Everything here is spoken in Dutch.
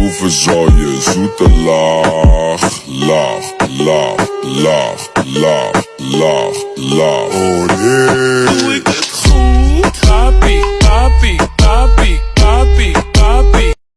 hoeveel zal je zoete laag, laag, laag, laag, laag, laag, laag. Oh nee.